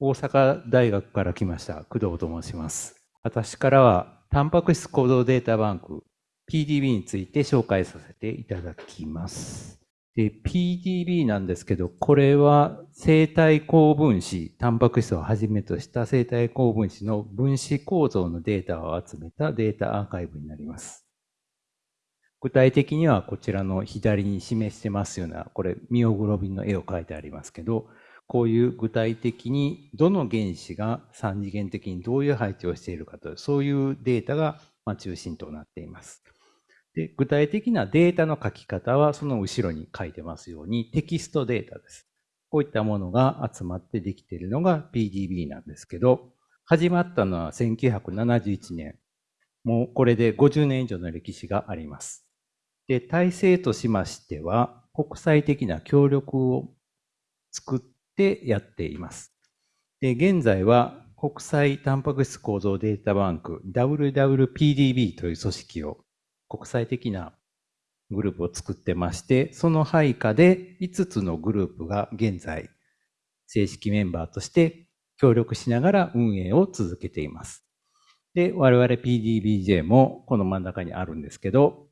大阪大学から来ました工藤と申します。私からは、タンパク質行動データバンク PDB について紹介させていただきます。で PDB なんですけど、これは生体高分子、タンパク質をはじめとした生体高分子の分子構造のデータを集めたデータアーカイブになります。具体的にはこちらの左に示してますような、これミオグロビンの絵を描いてありますけど、こういう具体的にどの原子が三次元的にどういう配置をしているかという、そういうデータが中心となっています。で具体的なデータの書き方はその後ろに書いてますようにテキストデータです。こういったものが集まってできているのが PDB なんですけど、始まったのは1971年。もうこれで50年以上の歴史があります。で、体制としましては、国際的な協力を作ってやっています。で、現在は国際タンパク質構造データバンク WWPDB という組織を国際的なグループを作ってまして、その配下で5つのグループが現在正式メンバーとして協力しながら運営を続けています。で、我々 PDBJ もこの真ん中にあるんですけど、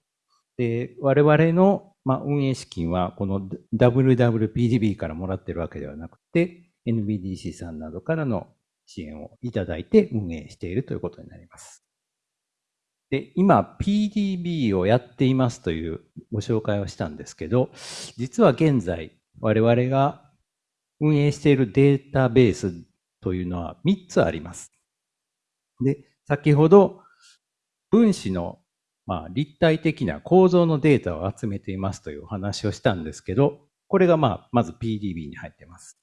で、我々の、まあ、運営資金は、この WWPDB からもらってるわけではなくて、NBDC さんなどからの支援をいただいて運営しているということになります。で、今 PDB をやっていますというご紹介をしたんですけど、実は現在我々が運営しているデータベースというのは3つあります。で、先ほど分子のまあ、立体的な構造のデータを集めていますというお話をしたんですけど、これがまあ、まず PDB に入っています。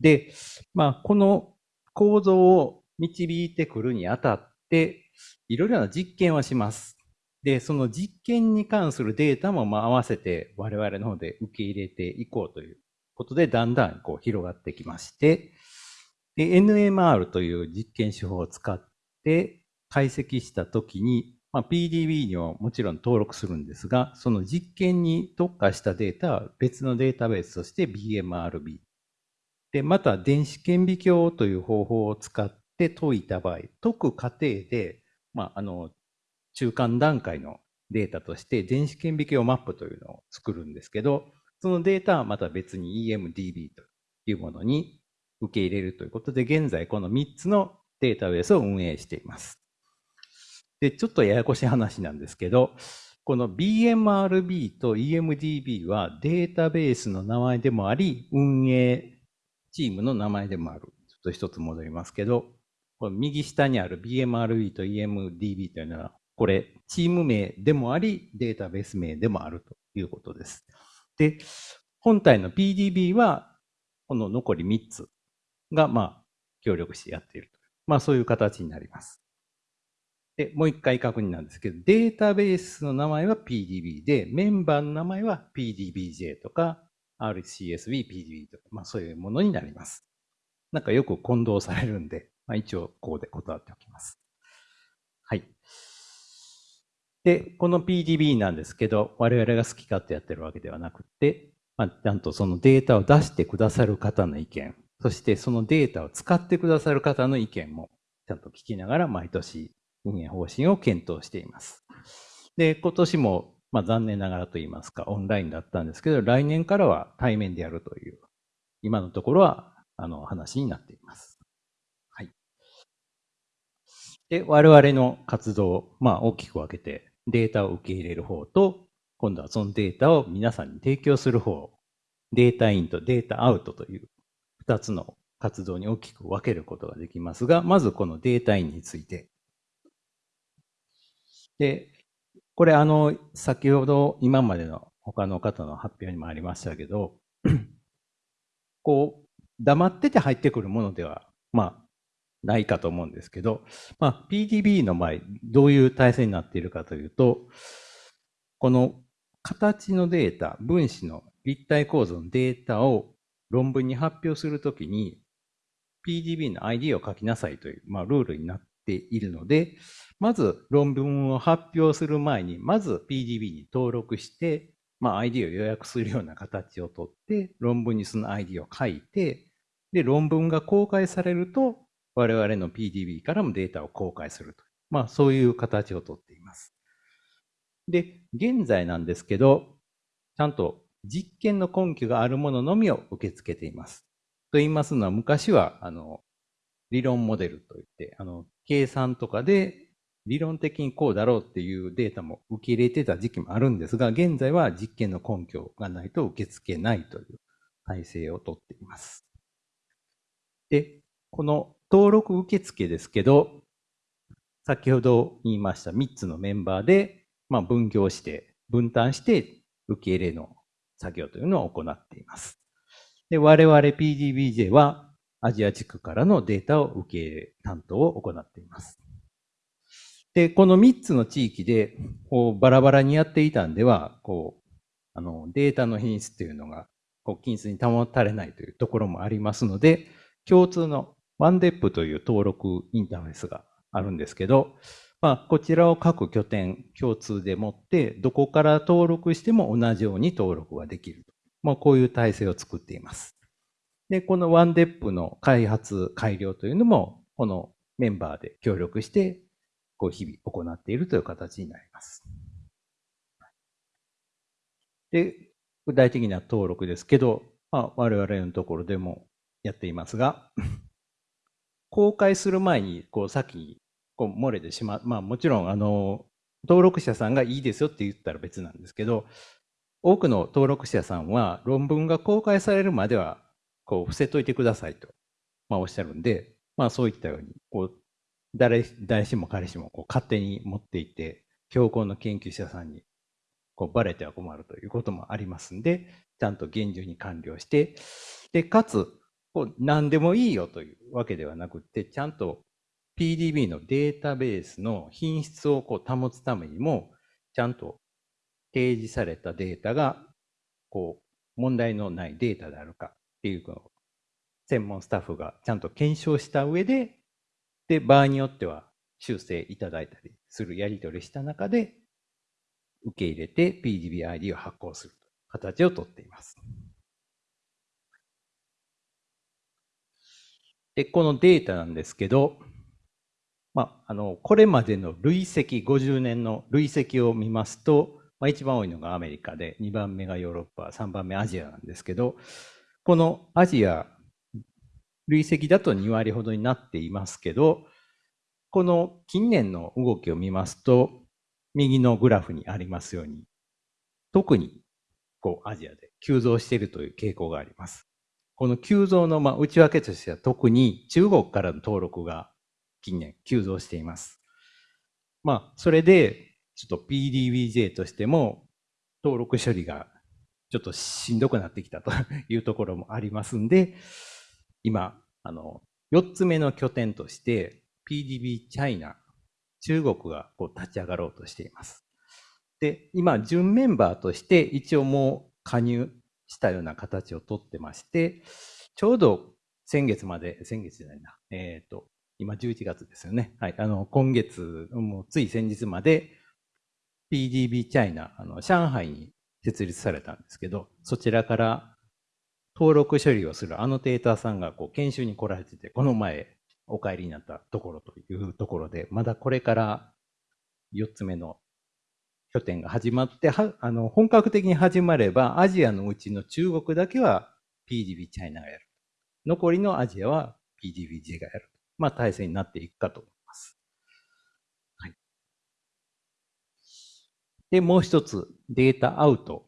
で、まあ、この構造を導いてくるにあたって、いろいろな実験をします。で、その実験に関するデータもまあ合わせて我々の方で受け入れていこうということで、だんだんこう広がってきまして、で、NMR という実験手法を使って解析したときに、まあ、PDB にはもちろん登録するんですが、その実験に特化したデータは別のデータベースとして BMRB。で、また電子顕微鏡という方法を使って解いた場合、解く過程で、まあ、あの、中間段階のデータとして電子顕微鏡マップというのを作るんですけど、そのデータはまた別に EMDB というものに受け入れるということで、現在この3つのデータベースを運営しています。で、ちょっとややこしい話なんですけど、この BMRB と EMDB はデータベースの名前でもあり、運営チームの名前でもある。ちょっと一つ戻りますけど、この右下にある BMRB と EMDB というのは、これ、チーム名でもあり、データベース名でもあるということです。で、本体の PDB は、この残り3つが、まあ、協力してやっていると。まあ、そういう形になります。で、もう一回確認なんですけど、データベースの名前は PDB で、メンバーの名前は PDBJ とか、RCSB、PDB とか、まあそういうものになります。なんかよく混同されるんで、まあ一応こうで断っておきます。はい。で、この PDB なんですけど、我々が好き勝手やってるわけではなくて、まあ、ちゃんとそのデータを出してくださる方の意見、そしてそのデータを使ってくださる方の意見もちゃんと聞きながら毎年運営方針を検討しています。で、今年も、まあ、残念ながらと言いますか、オンラインだったんですけど、来年からは対面でやるという、今のところは、あの、話になっています。はい。で、我々の活動、まあ、大きく分けて、データを受け入れる方と、今度はそのデータを皆さんに提供する方、データインとデータアウトという2つの活動に大きく分けることができますが、まずこのデータインについてで、これあの、先ほど今までの他の方の発表にもありましたけど、こう、黙ってて入ってくるものでは、まあ、ないかと思うんですけど、まあ、PDB の場合、どういう体制になっているかというと、この形のデータ、分子の立体構造のデータを論文に発表するときに、PDB の ID を書きなさいという、まあ、ルールになっているので、まず論文を発表する前に、まず PDB に登録して、まあ、ID を予約するような形をとって、論文にその ID を書いて、で、論文が公開されると、我々の PDB からもデータを公開すると。まあ、そういう形をとっています。で、現在なんですけど、ちゃんと実験の根拠があるもののみを受け付けています。と言いますのは、昔は、あの、理論モデルといって、あの、計算とかで理論的にこうだろうっていうデータも受け入れてた時期もあるんですが、現在は実験の根拠がないと受け付けないという体制をとっています。で、この登録受付ですけど、先ほど言いました3つのメンバーで、まあ、分業して、分担して受け入れの作業というのを行っています。で、我々 PDBJ はアジア地区からのデータを受け入れ担当を行っています。で、この3つの地域で、こう、バラバラにやっていたんでは、こう、あの、データの品質というのが、こう、均質に保たれないというところもありますので、共通のワンデップという登録インターフェースがあるんですけど、まあ、こちらを各拠点共通で持って、どこから登録しても同じように登録ができる。まあ、こういう体制を作っています。で、このワンデップの開発、改良というのも、このメンバーで協力してこう日々行っているという形になります。で、具体的な登録ですけど、まあ、我々のところでもやっていますが、公開する前に、こう、先に、こう、漏れてしまう。まあ、もちろん、あの、登録者さんがいいですよって言ったら別なんですけど、多くの登録者さんは論文が公開されるまでは、こう、伏せといてくださいと、まあ、おっしゃるんで、まあ、そういったように、こう、誰、誰しも彼しもこう勝手に持っていて、標高の研究者さんにこうバレては困るということもありますんで、ちゃんと厳重に完了して、で、かつ、こう何でもいいよというわけではなくて、ちゃんと PDB のデータベースの品質をこう保つためにも、ちゃんと提示されたデータが、こう、問題のないデータであるかっていうのを、専門スタッフがちゃんと検証した上で、で、場合によっては修正いただいたりするやり取りした中で、受け入れて PDB-ID を発行する形をとっています。で、このデータなんですけど、まあ、あの、これまでの累積、50年の累積を見ますと、まあ、一番多いのがアメリカで、2番目がヨーロッパ、3番目アジアなんですけど、このアジア累積だと2割ほどになっていますけど、この近年の動きを見ますと、右のグラフにありますように、特にこうアジアで急増しているという傾向があります。この急増のまあ内訳としては特に中国からの登録が近年急増しています。まあ、それで、ちょっと PDBJ としても登録処理がちょっとしんどくなってきたと いうところもありますんで、今、あの、4つ目の拠点として PDB チャイナ、中国がこう立ち上がろうとしています。で、今、準メンバーとして一応もう加入したような形をとってまして、ちょうど先月まで、先月じゃないな、えっ、ー、と、今11月ですよね。はい。あの、今月、もうつい先日まで PDB チャイナ、あの、上海に設立されたんですけど、そちらから登録処理をするアノテーターさんがこう研修に来られてて、この前お帰りになったところというところで、まだこれから4つ目の拠点が始まって、はあの本格的に始まれば、アジアのうちの中国だけは PDB チャイナがやる。残りのアジアは PDBJ がやる。まあ、体制になっていくかと思います。はい。で、もう一つ、データアウト。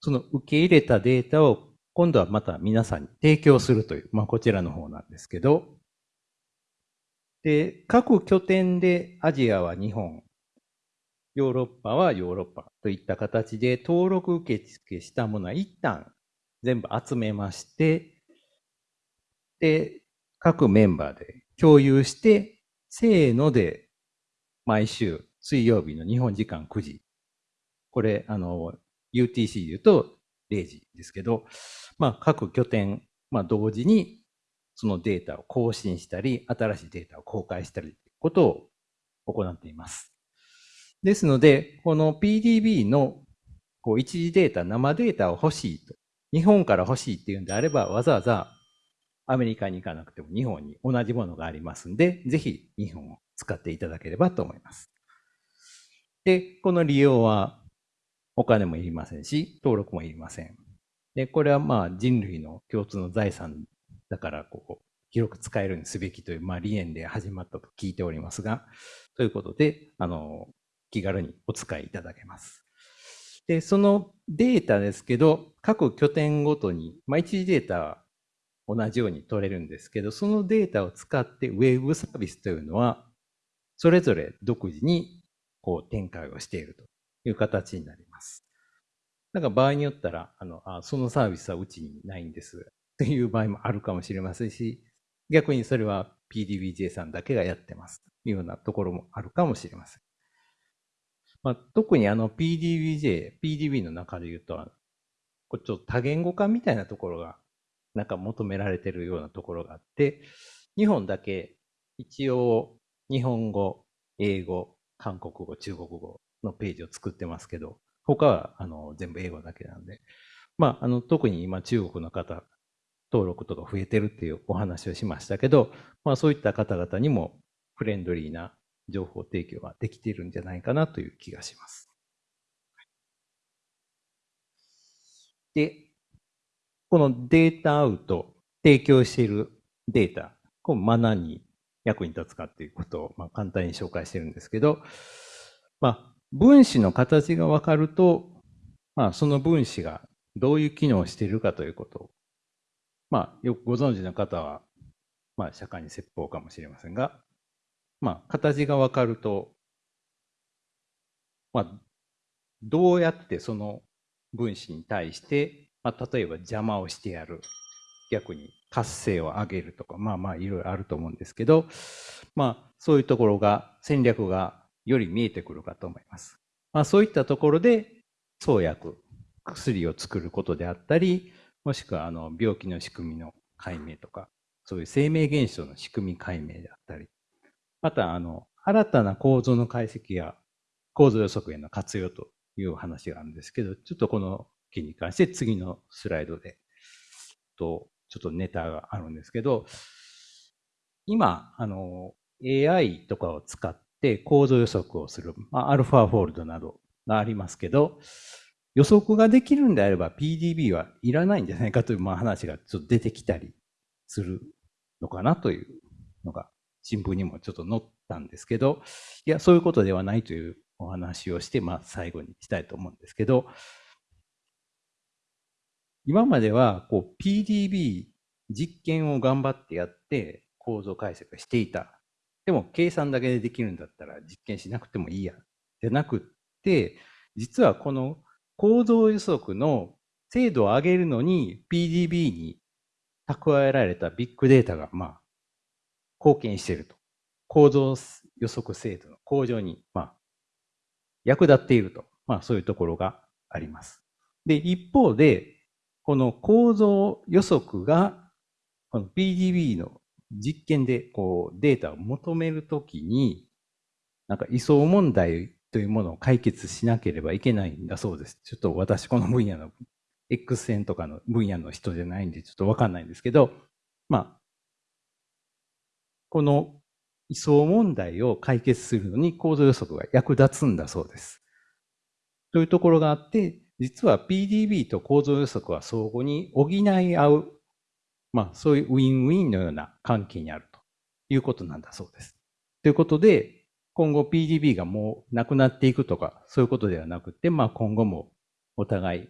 その受け入れたデータを今度はまた皆さんに提供するという、まあ、こちらの方なんですけど、で、各拠点でアジアは日本、ヨーロッパはヨーロッパといった形で登録受付したものは一旦全部集めまして、で、各メンバーで共有して、せーので毎週水曜日の日本時間9時。これ、あの、UTC で言うと0時ですけど、まあ、各拠点、まあ、同時にそのデータを更新したり、新しいデータを公開したりということを行っています。ですので、この PDB のこう一時データ、生データを欲しいと、日本から欲しいっていうんであれば、わざわざアメリカに行かなくても日本に同じものがありますんで、ぜひ日本を使っていただければと思います。で、この利用はお金もいりませんし、登録もいりません。で、これはまあ人類の共通の財産だからこう広く使えるにすべきという、まあ、理念で始まったと聞いておりますが、ということで、あの、気軽にお使いいただけます。で、そのデータですけど、各拠点ごとに、まあ、一時データは同じように取れるんですけど、そのデータを使ってウェブサービスというのは、それぞれ独自にこう展開をしているという形になります。なんか場合によったら、あの、あそのサービスはうちにないんですっていう場合もあるかもしれませんし、逆にそれは PDBJ さんだけがやってますというようなところもあるかもしれません。まあ、特にあの PDBJ、PDB の中で言うと、こちょっと多言語化みたいなところがなんか求められてるようなところがあって、日本だけ一応日本語、英語、韓国語、中国語のページを作ってますけど、他はあの全部英語だけなんで、まあ、あの特に今中国の方、登録とか増えてるっていうお話をしましたけど、まあ、そういった方々にもフレンドリーな情報提供ができているんじゃないかなという気がします。で、このデータアウト、提供しているデータ、こう何に役に立つかっていうことを、まあ、簡単に紹介してるんですけど、まあ、分子の形が分かると、まあ、その分子がどういう機能をしているかということを、まあ、よくご存知の方は、まあ、社会に説法かもしれませんが、まあ、形が分かると、まあ、どうやってその分子に対してまあ、例えば邪魔をしてやる。逆に活性を上げるとか、まあまあいろいろあると思うんですけど、まあそういうところが、戦略がより見えてくるかと思います。まあそういったところで創薬、薬を作ることであったり、もしくはあの病気の仕組みの解明とか、そういう生命現象の仕組み解明であったり、またあの新たな構造の解析や構造予測への活用という話があるんですけど、ちょっとこの件に関して次のスライドで、と、ちょっとネタがあるんですけど、今、あの、AI とかを使って構造予測をする、まあ、アルファフォールドなどがありますけど、予測ができるんであれば PDB はいらないんじゃないかという、まあ、話がちょっと出てきたりするのかなというのが新聞にもちょっと載ったんですけど、いや、そういうことではないというお話をして、まあ、最後にしたいと思うんですけど、今まではこう PDB 実験を頑張ってやって構造解析していた。でも計算だけでできるんだったら実験しなくてもいいや。じゃなくって、実はこの構造予測の精度を上げるのに PDB に蓄えられたビッグデータがまあ貢献していると。構造予測精度の向上にまあ役立っていると。まあそういうところがあります。で、一方でこの構造予測が、この PDB の実験でこうデータを求めるときに、なんか位相問題というものを解決しなければいけないんだそうです。ちょっと私この分野の X 線とかの分野の人じゃないんでちょっとわかんないんですけど、まあ、この位相問題を解決するのに構造予測が役立つんだそうです。というところがあって、実は PDB と構造予測は相互に補い合う、まあそういうウィンウィンのような関係にあるということなんだそうです。ということで、今後 PDB がもうなくなっていくとか、そういうことではなくて、まあ今後もお互い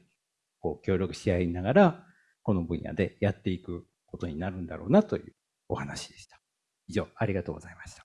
こう協力し合いながら、この分野でやっていくことになるんだろうなというお話でした。以上、ありがとうございました。